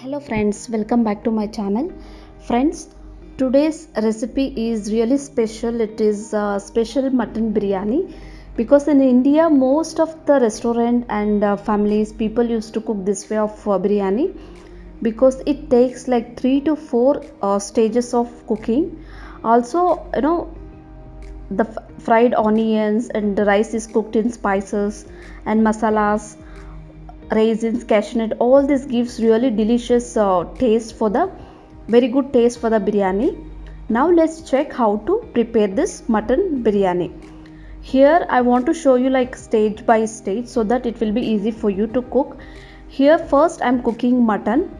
hello friends welcome back to my channel. Friends today's recipe is really special. It is uh, special mutton biryani because in india most of the restaurant and uh, families people used to cook this way of uh, biryani because it takes like 3 to 4 uh, stages of cooking. Also you know the fried onions and the rice is cooked in spices and masalas raisins cashew nut all this gives really delicious uh, taste for the very good taste for the biryani. Now let's check how to prepare this mutton biryani. Here i want to show you like stage by stage so that it will be easy for you to cook. Here first i'm cooking mutton.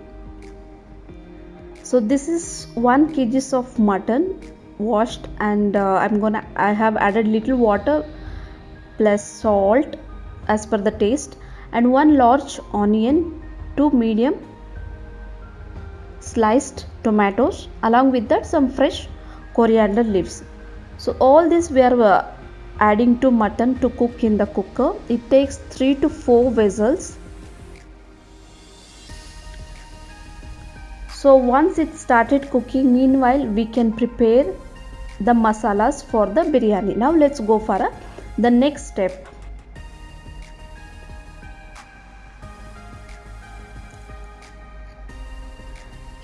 So this is 1 kgs of mutton washed and uh, i'm gonna i have added little water plus salt as per the taste and one large onion two medium sliced tomatoes along with that some fresh coriander leaves. So all this we are uh, adding to mutton to cook in the cooker. It takes 3 to 4 vessels. So once it started cooking meanwhile we can prepare the masalas for the biryani. Now let's go for a, the next step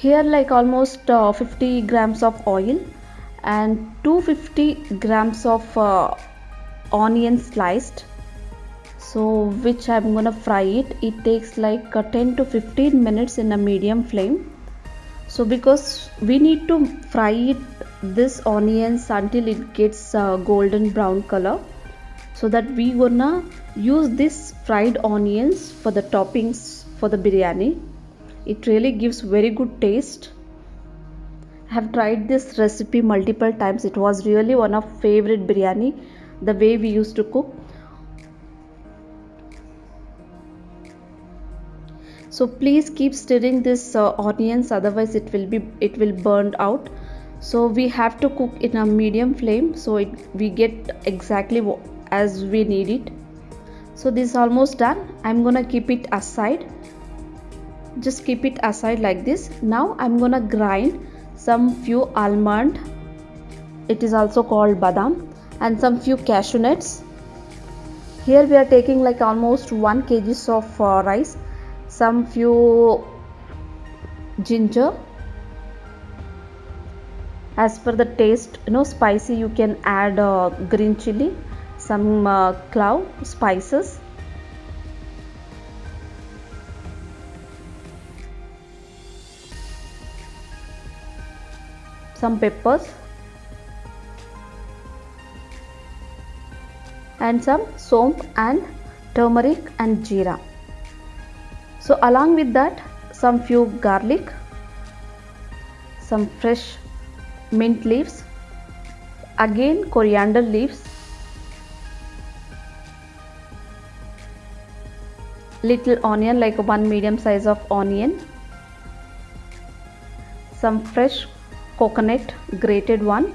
here like almost uh, 50 grams of oil and 250 grams of uh, onion sliced. So which i'm gonna fry it. It takes like uh, 10 to 15 minutes in a medium flame. So because we need to fry it this onions until it gets uh, golden brown color. So that we gonna use this fried onions for the toppings for the biryani it really gives very good taste. I have tried this recipe multiple times. It was really one of favorite biryani the way we used to cook. So please keep stirring this uh, onions otherwise it will be it will burn out. So we have to cook in a medium flame so it we get exactly as we need it. So this is almost done. I'm gonna keep it aside just keep it aside like this. Now i'm gonna grind some few almond. It is also called badam and some few cashew nuts. Here we are taking like almost 1 kg of uh, rice some few ginger. As per the taste you know spicy you can add uh, green chili some uh, clove spices some peppers and some somp and turmeric and jeera. So along with that some few garlic some fresh mint leaves again coriander leaves little onion like one medium size of onion some fresh coconut grated one.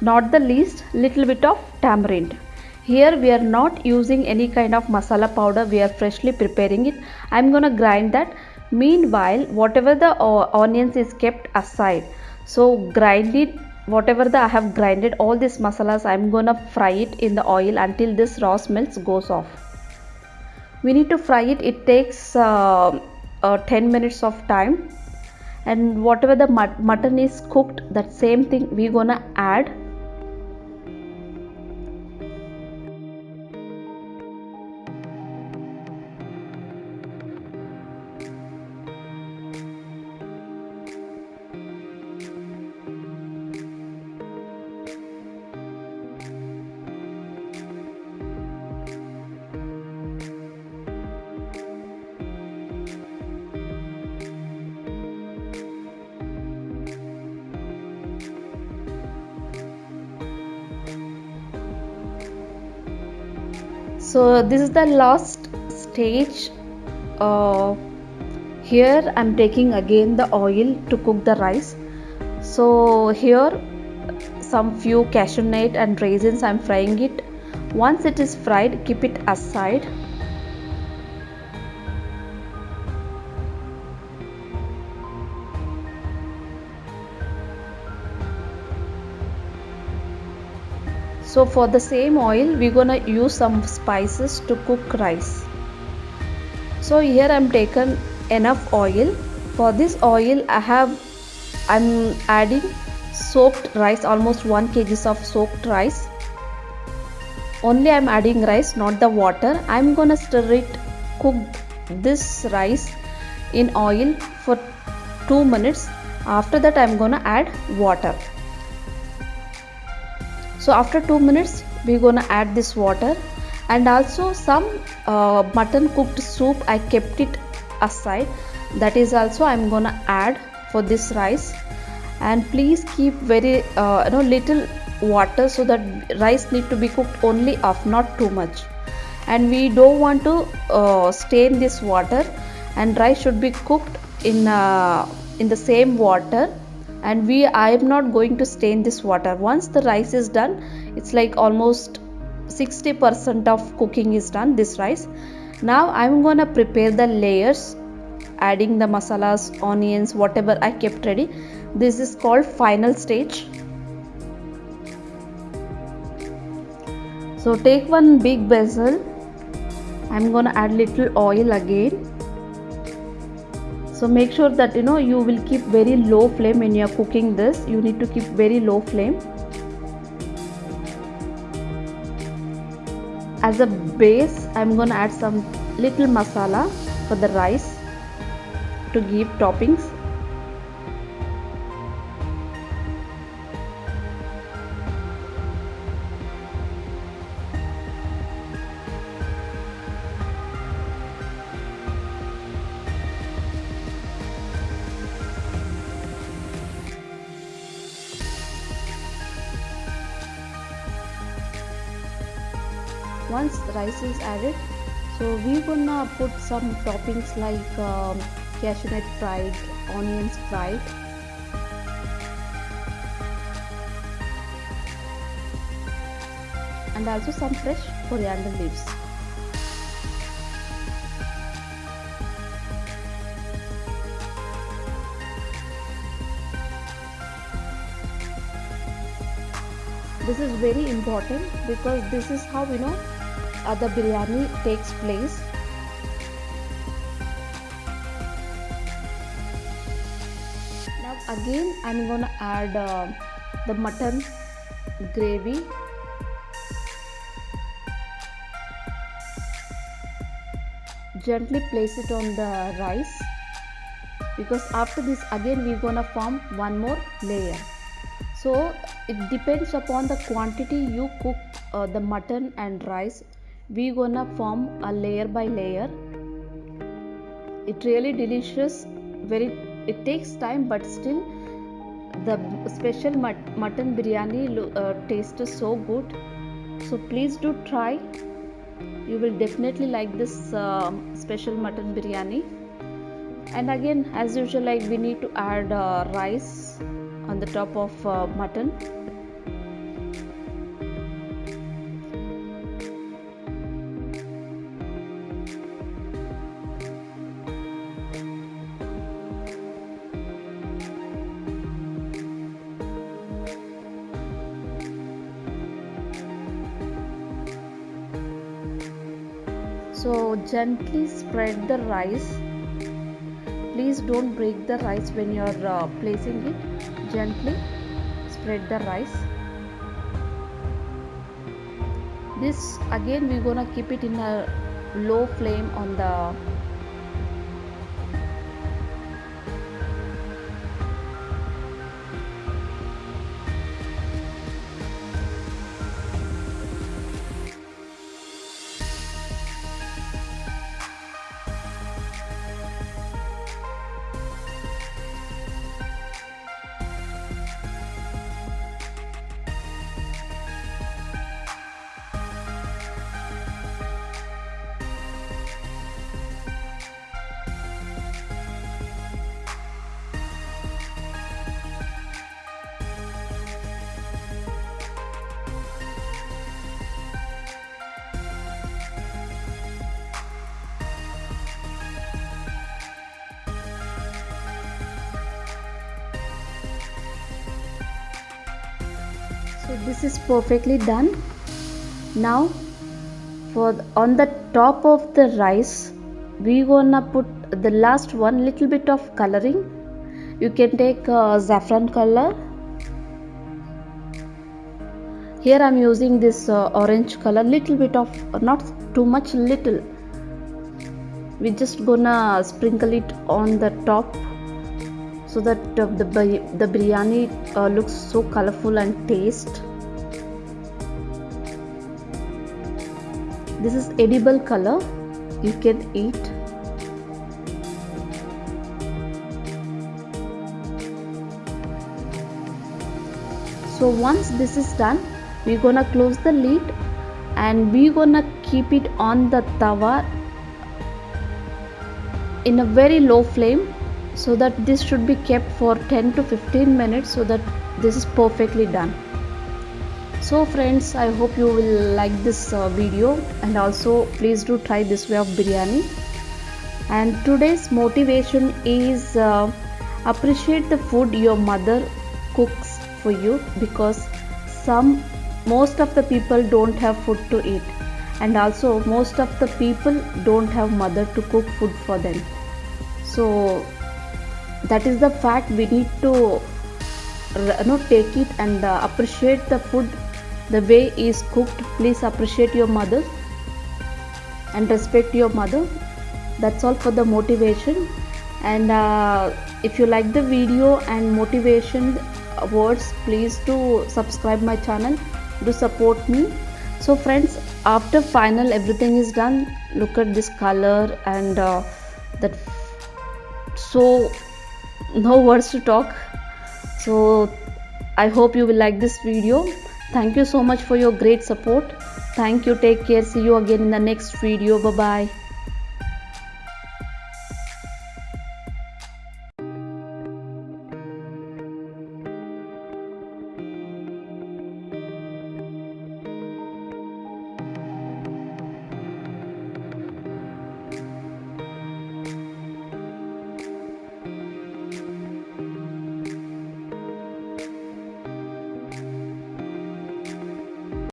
Not the least little bit of tamarind. Here we are not using any kind of masala powder. We are freshly preparing it. I'm gonna grind that. Meanwhile whatever the uh, onions is kept aside so grind it. Whatever the i have grinded all these masalas i'm gonna fry it in the oil until this raw smells goes off. We need to fry it. It takes uh, uh, 10 minutes of time and whatever the mut- mutton is cooked that same thing we're gonna add so this is the last stage uh, here i'm taking again the oil to cook the rice. So here some few cashew nut and raisins i'm frying it. Once it is fried keep it aside so for the same oil we're gonna use some spices to cook rice. So here i'm taken enough oil. For this oil i have i'm adding soaked rice almost 1 kgs of soaked rice. Only i'm adding rice not the water. I'm gonna stir it cook this rice in oil for 2 minutes. After that i'm gonna add water so after 2 minutes we're gonna add this water and also some uh, mutton cooked soup i kept it aside. That is also i'm gonna add for this rice. And please keep very uh, you know little water so that rice need to be cooked only off not too much. And we don't want to uh, stain this water and rice should be cooked in uh, in the same water and we i am not going to stain this water. Once the rice is done it's like almost 60% of cooking is done this rice. Now i'm gonna prepare the layers adding the masalas onions whatever i kept ready. This is called final stage. So take one big vessel i'm gonna add little oil again so make sure that you know you will keep very low flame when you are cooking this. You need to keep very low flame. As a base i'm gonna add some little masala for the rice to give toppings once rice is added so we gonna put some toppings like um, cashew nut fried onions fried. And also some fresh coriander leaves. This is very important because this is how you know the biryani takes place. Now again i'm gonna add uh, the mutton gravy. Gently place it on the rice because after this again we're gonna form one more layer. So it depends upon the quantity you cook uh, the mutton and rice we gonna form a layer by layer. It really delicious. Very it takes time but still the special mut- mutton biryani uh, tastes so good. So please do try. You will definitely like this uh, special mutton biryani. And again as usual like we need to add uh, rice on the top of uh, mutton so gently spread the rice. Please don't break the rice when you are uh, placing it. Gently spread the rice. This again we're gonna keep it in a low flame on the this is perfectly done. Now for on the top of the rice we gonna put the last one little bit of coloring. You can take uh, saffron color. Here i'm using this uh, orange color little bit of not too much little. We just gonna sprinkle it on the top so that uh, the the biryani uh, looks so colorful and taste. This is edible color. You can eat. So once this is done we're gonna close the lid and we're gonna keep it on the tawa in a very low flame so that this should be kept for 10 to 15 minutes so that this is perfectly done. So friends i hope you will like this uh, video and also please do try this way of biryani. And today's motivation is uh, appreciate the food your mother cooks for you because some most of the people don't have food to eat and also most of the people don't have mother to cook food for them. So that is the fact we need to you know take it and uh, appreciate the food the way is cooked. Please appreciate your mother and respect your mother. That's all for the motivation. And uh, if you like the video and motivation words please do subscribe my channel. Do support me. So friends after final everything is done. Look at this color and uh, that so no words to talk. So i hope you will like this video. Thank you so much for your great support. Thank you. Take care. See you again in the next video. Bye bye